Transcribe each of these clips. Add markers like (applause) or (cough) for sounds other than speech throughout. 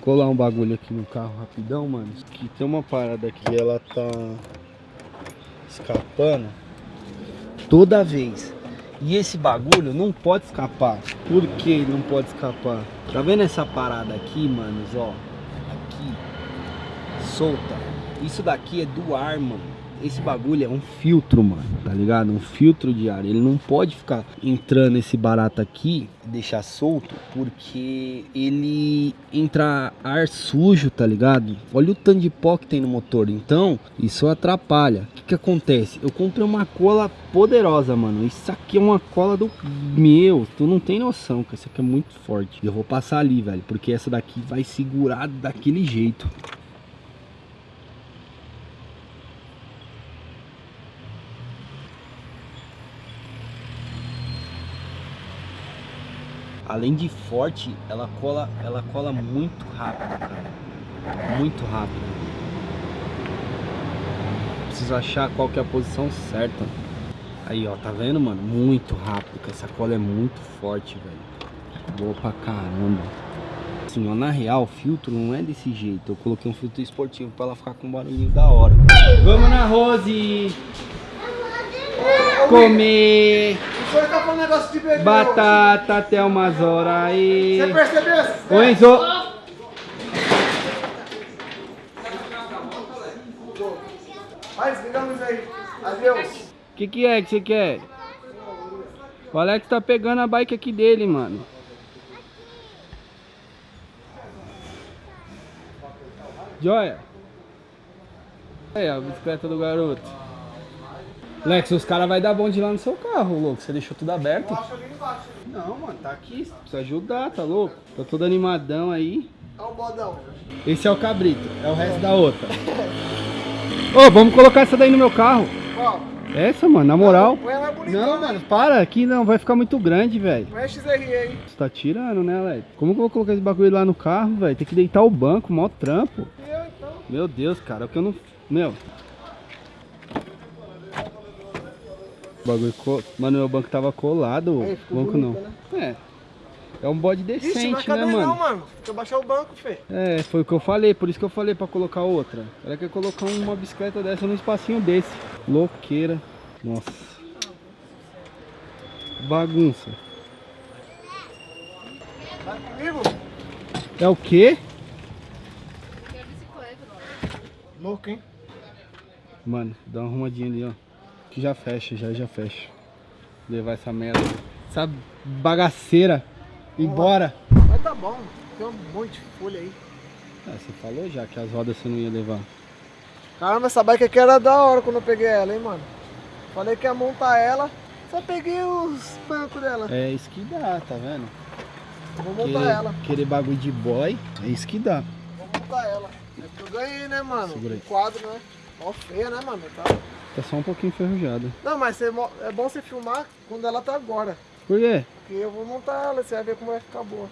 colar um bagulho aqui no carro rapidão, mano. Que tem uma parada aqui, ela tá escapando toda vez. E esse bagulho não pode escapar. Por que não pode escapar? Tá vendo essa parada aqui, manos, ó? Aqui. Solta. Isso daqui é do ar, mano esse bagulho é um filtro, mano, tá ligado? Um filtro de ar. Ele não pode ficar entrando esse barato aqui deixar solto, porque ele entra ar sujo, tá ligado? Olha o tanto de pó que tem no motor. Então, isso atrapalha. O que que acontece? Eu comprei uma cola poderosa, mano. Isso aqui é uma cola do meu. Tu não tem noção, que isso aqui é muito forte. Eu vou passar ali, velho, porque essa daqui vai segurar daquele jeito. Além de forte, ela cola, ela cola muito rápido, cara. Muito rápido. Preciso achar qual que é a posição certa. Aí, ó, tá vendo, mano? Muito rápido, que essa cola é muito forte, velho. Boa pra caramba. Assim, ó, na real, o filtro não é desse jeito. Eu coloquei um filtro esportivo pra ela ficar com um barulhinho da hora. Vamos na Rose! Comer! Senhor tá falando negócio de bebê Batata até umas horas aí. Você percebeu? Ô Enzo. Vai, aí. Adeus. O que, que é que você quer? O Alex tá pegando a bike aqui dele, mano. Joia. Aí, a bicicleta do garoto. Lex, os caras vão dar bonde lá no seu carro, louco. Você deixou tudo aberto? Não, mano, tá aqui. Precisa ajudar, tá louco? Tô todo animadão aí. Olha o bodão. Esse é o cabrito, é o resto da outra. Ô, oh, vamos colocar essa daí no meu carro. Qual? Essa, mano, na moral. Não, não mano, para, aqui não, vai ficar muito grande, velho. Não é XRE aí. Você tá tirando, né, Lex? Como que eu vou colocar esse bagulho lá no carro, velho? Tem que deitar o banco, mó trampo. Eu, então. Meu Deus, cara, é o que eu não... Meu, O bagulho. Co... Mano, meu banco tava colado. Aí, banco bonito, não. Né? É. É um bode decente, Ixi, não né, mano? Não, mano. Deixa eu baixar o banco, fê. É, foi o que eu falei, por isso que eu falei pra colocar outra. Ela quer colocar uma bicicleta dessa num espacinho desse. Louqueira. Nossa. Bagunça. Tá comigo? É o quê? Louco, hein? Mano, dá uma arrumadinha ali, ó que já fecha, já já fecha. Levar essa merda, essa bagaceira embora. Mas tá bom, tem um monte de folha aí. Ah, você falou já que as rodas você não ia levar. Caramba, essa bike aqui era da hora quando eu peguei ela, hein, mano. Falei que ia montar ela, só peguei os bancos dela. É isso que dá, tá vendo? Vou montar querer, ela. Querer bagulho de boy, é isso que dá. Vou montar ela. É que eu ganhei, né, mano? Segura aí. Um quadro, né? Ó, feia, né, mano? Tá... Tá só um pouquinho enferrujada. Não, mas é bom você filmar quando ela tá agora. Por quê? Porque eu vou montar ela, você vai ver como vai ficar boa.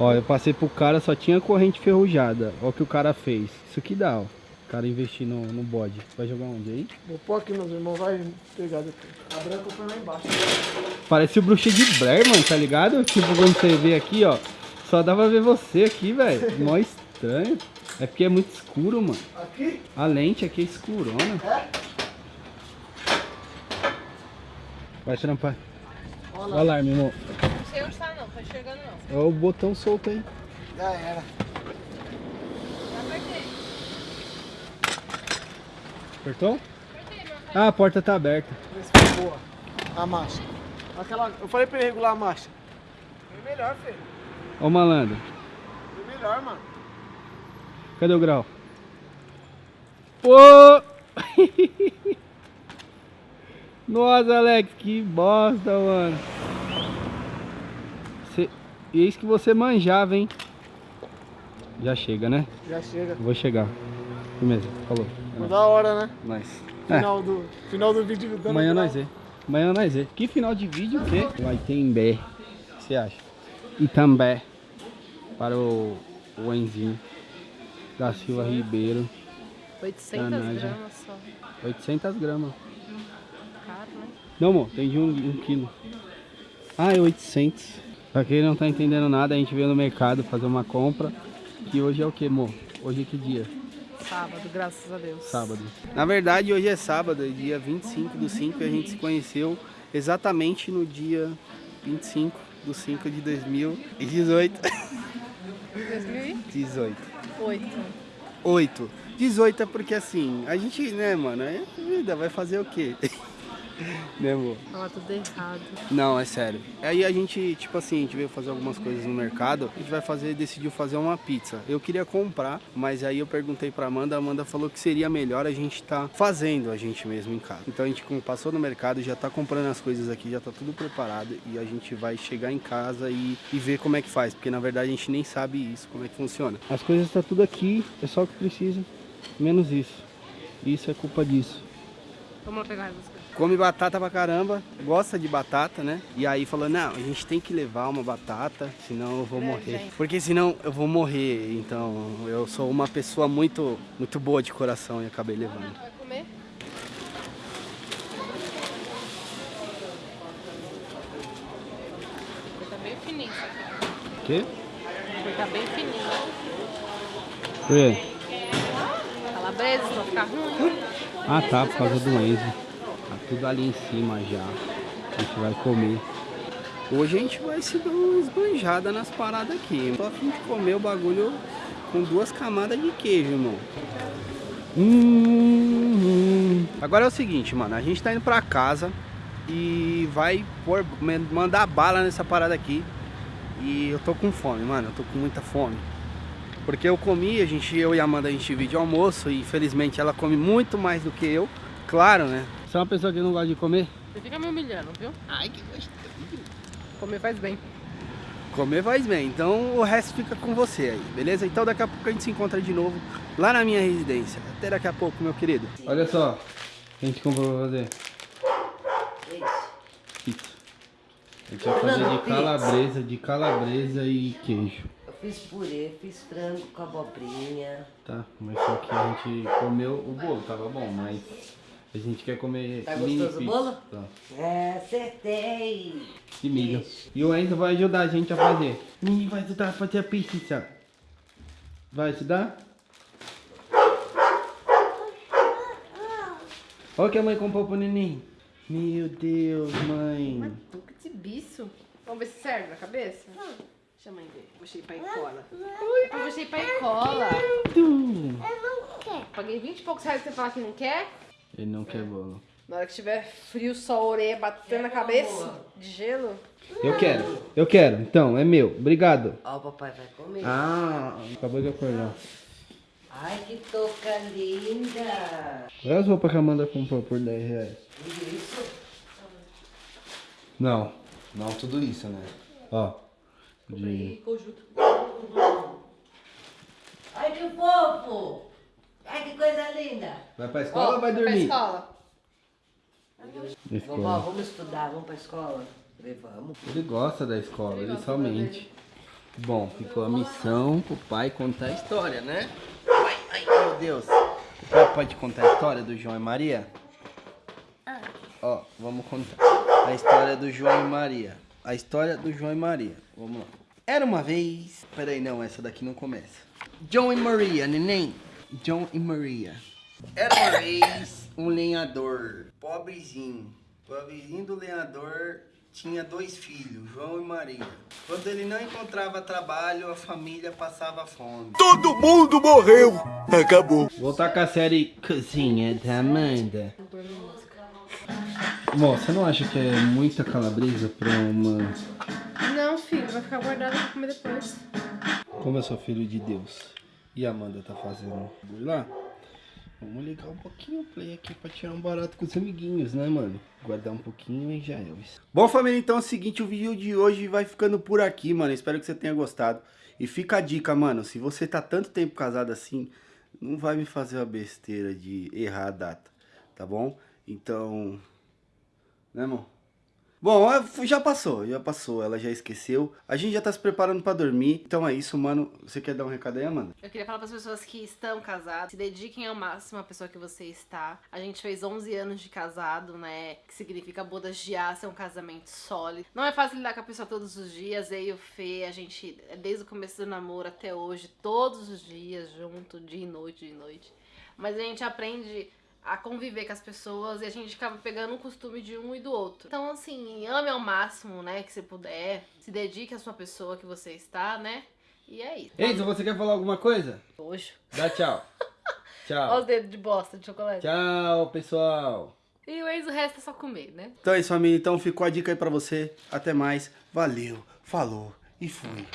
Ó, eu passei pro cara, só tinha corrente ferrujada. Ó o que o cara fez. Isso aqui dá, ó. O cara investir no, no bode. Vai jogar onde aí? Vou pôr aqui, meus irmãos. Vai pegar depois. A branca foi lá embaixo. Parece o bruxa de Blair, mano, tá ligado? Tipo, quando você vê aqui, ó. Só dá pra ver você aqui, velho. (laughs) Mó estranho. É porque é muito escuro, mano. Aqui? A lente aqui é escurona. É? Vai trampar. Olha o alarme, amor. Não sei onde tá não, tá chegando não. É o botão solto aí. Já era. Já apertei. Apertou? Apertei, meu Ah, a porta tá aberta. Foi boa. A marcha. Aquela... Eu falei pra ele regular a marcha. Foi melhor, filho. Ó o malandro. Foi melhor, mano. Cadê o grau? Pô! (laughs) Nossa, Alex, que bosta, mano. Cê... Eis que você manjava, hein? Já chega, né? Já chega. Vou chegar. Firmeza, falou. É da hora, né? Nice. Final, é. do, final do vídeo. Dando Amanhã nós é. Amanhã nós é. Que final de vídeo o quê? Vai ter em Bé. O que você acha? Itambé. Para o, o Enzinho. Da Silva Ribeiro. 800 gramas só. 800 gramas. Não, amor, tem de um, um quilo. Ah, é 800. Pra quem não tá entendendo nada, a gente veio no mercado fazer uma compra. que hoje é o que, amor? Hoje é que dia? Sábado, graças a Deus. Sábado. Na verdade, hoje é sábado, é dia 25 do 5 e a gente se conheceu exatamente no dia 25 do 5 de 2018. 2008. 18. 8. 18 é porque assim, a gente, né, mano, é vida, vai fazer o quê? (laughs) né, amor? Tava tudo errado. Não, é sério. Aí a gente, tipo assim, a gente veio fazer algumas coisas no mercado, a gente vai fazer, decidiu fazer uma pizza. Eu queria comprar, mas aí eu perguntei pra Amanda, a Amanda falou que seria melhor a gente tá fazendo a gente mesmo em casa. Então a gente como passou no mercado, já tá comprando as coisas aqui, já tá tudo preparado e a gente vai chegar em casa e, e ver como é que faz, porque na verdade a gente nem sabe isso, como é que funciona. As coisas tá tudo aqui, é só o que precisa, menos isso. Isso é culpa disso. Vamos lá pegar as coisas. Come batata pra caramba, gosta de batata, né? E aí falou, não, a gente tem que levar uma batata, senão eu vou morrer. gente. Porque senão eu vou morrer, então eu sou uma pessoa muito, muito boa de coração e acabei levando. Vai comer? Tá bem fininho quê? Tá bem fininho. Por quê? Calabresa, senão ficar ruim. Ah tá, por causa do Enzo. Tudo ali em cima já. A gente vai comer. Hoje a gente vai se dar uma esbanjada nas paradas aqui. Tô a de comer o bagulho com duas camadas de queijo, irmão. Hum, Agora é o seguinte, mano. A gente tá indo pra casa e vai pôr, mandar bala nessa parada aqui. E eu tô com fome, mano. Eu tô com muita fome. Porque eu comi, a gente, eu e a Amanda, a gente divide almoço e infelizmente ela come muito mais do que eu. Claro, né? Você é uma pessoa que não gosta de comer? Você fica me humilhando, viu? Ai, que gostoso. Comer faz bem. Comer faz bem, então o resto fica com você aí, beleza? Então daqui a pouco a gente se encontra de novo lá na minha residência. Até daqui a pouco, meu querido. Olha só, a gente comprou pra fazer pizza. A gente vai fazer de calabresa, de calabresa e queijo. Eu fiz purê, fiz frango com abobrinha. Tá, mas só que a gente comeu o bolo, tava bom, mas a gente quer comer Tá mini gostoso o pizza. bolo? Tá. É, acertei. De milho. E o Enzo vai ajudar a gente a fazer. Ninguém vai ajudar a fazer a pizza. Vai ajudar? Olha o que a mãe comprou pro neném. Meu Deus, mãe. Tuca de bicho. Vamos ver se serve na cabeça? Deixa a mãe ver. Vou shapear e cola. Eu vou shapear e cola. Paguei 20 e poucos reais pra você falar que não quer. Ele não quer bolo. Na hora que tiver frio, só a orelha batendo na cabeça de gelo. Eu quero, eu quero. Então, é meu. Obrigado. Ó, o papai vai comer. Ah, acabou de acordar. Ai, que touca linda. Olha as roupas que a Amanda comprou por 10 reais. Tudo isso? Não, não tudo isso, né? Ó. De... Conjunto. Ai, que fofo. Ai, que coisa linda. Vai pra escola ou vai Pra dormir? escola. Na Vovó, escola. vamos estudar, vamos pra escola? Vamos. Ele gosta da escola, Ele ele, somente. Bom, ficou a missão pro pai contar a história, né? Ai, ai, meu Deus. O pai pode contar a história do João e Maria? Ó, vamos contar. A história do João e Maria. A história do João e Maria. Vamos lá. Era uma vez. Peraí, não, essa daqui não começa. João e Maria, neném. João e Maria. Era uma vez um lenhador, pobrezinho. Pobrezinho do lenhador tinha dois filhos, João e Maria. Quando ele não encontrava trabalho, a família passava fome. Todo mundo morreu. Acabou. Voltar com a série Cozinha da Amanda. Bom, você não acha que é muita calabresa pra uma. Não, filho, vai ficar guardado pra comer depois. Como eu sou filho de Deus e a Amanda tá fazendo lá, vamos ligar um pouquinho o play aqui pra tirar um barato com os amiguinhos, né, mano? Guardar um pouquinho e já é isso. Bom, família, então é o seguinte, o vídeo de hoje vai ficando por aqui, mano. Espero que você tenha gostado. E fica a dica, mano, se você tá tanto tempo casado assim, não vai me fazer a besteira de errar a data, tá bom? Então, né, irmão? Bom, é, já passou, já passou, ela já esqueceu. A gente já tá se preparando pra dormir. Então é isso, mano. Você quer dar um recado aí, Amanda? Eu queria falar para as pessoas que estão casadas, se dediquem ao máximo à pessoa que você está. A gente fez 11 anos de casado, né? Que significa bodas de aço, é um casamento sólido. Não é fácil lidar com a pessoa todos os dias. Eu e o Fê, a gente, desde o começo do namoro até hoje, todos os dias junto, dia e noite, dia e noite. Mas a gente aprende a conviver com as pessoas e a gente acaba pegando o costume de um e do outro. Então, assim, ame ao máximo, né, que você puder. Se dedique à sua pessoa que você está, né? E é isso. Enzo, você quer falar alguma coisa? Hoje. Dá tchau. (laughs) Olha tchau. os dedos de bosta de chocolate. Tchau, pessoal. E o Enzo resta só comer, né? Então é isso, família. Então ficou a dica aí pra você. Até mais. Valeu, falou e fui.